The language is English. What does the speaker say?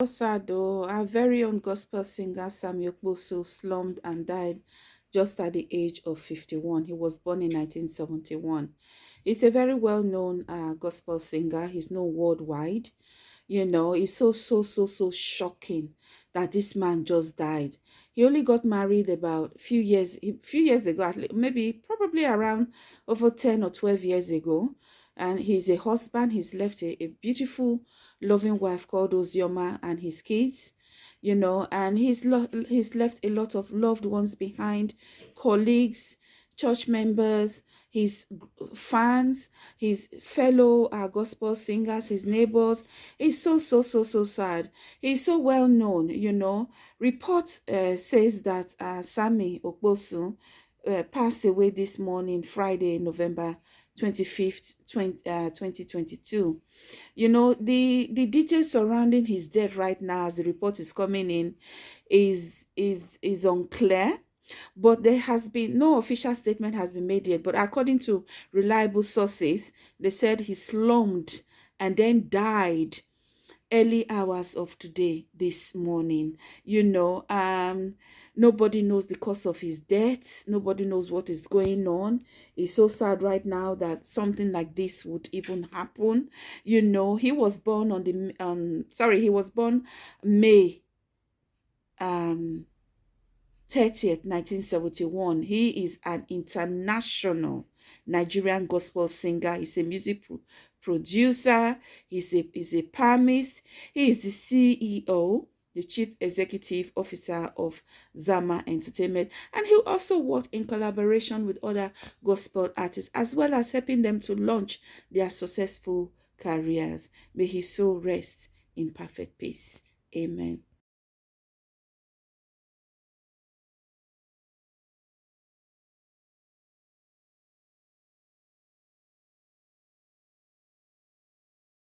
Osado, our very own gospel singer Sammie Okposo slumped and died just at the age of 51. He was born in 1971. He's a very well-known uh, gospel singer. He's known worldwide. You know, it's so, so, so, so shocking that this man just died. He only got married about a few years, few years ago, maybe probably around over 10 or 12 years ago. And he's a husband. He's left a, a beautiful loving wife called Ozioma and his kids, you know, and he's, he's left a lot of loved ones behind, colleagues, church members, his fans, his fellow uh, gospel singers, his neighbors. It's so, so, so, so sad. He's so well known, you know. Report uh, says that uh, Sammy Okposo uh, passed away this morning, Friday, November 25th, 20, uh, 2022. You know, the, the details surrounding his death right now, as the report is coming in, is, is, is unclear. But there has been no official statement has been made yet. But according to reliable sources, they said he slumped and then died early hours of today, this morning. You know, um, Nobody knows the cause of his death. Nobody knows what is going on. It's so sad right now that something like this would even happen. You know, he was born on the, um, sorry, he was born May um, 30th, 1971. He is an international Nigerian gospel singer. He's a music pro producer. He's a, he's a psalmist. He is the CEO the Chief Executive Officer of Zama Entertainment, and he also worked in collaboration with other gospel artists, as well as helping them to launch their successful careers. May his soul rest in perfect peace. Amen.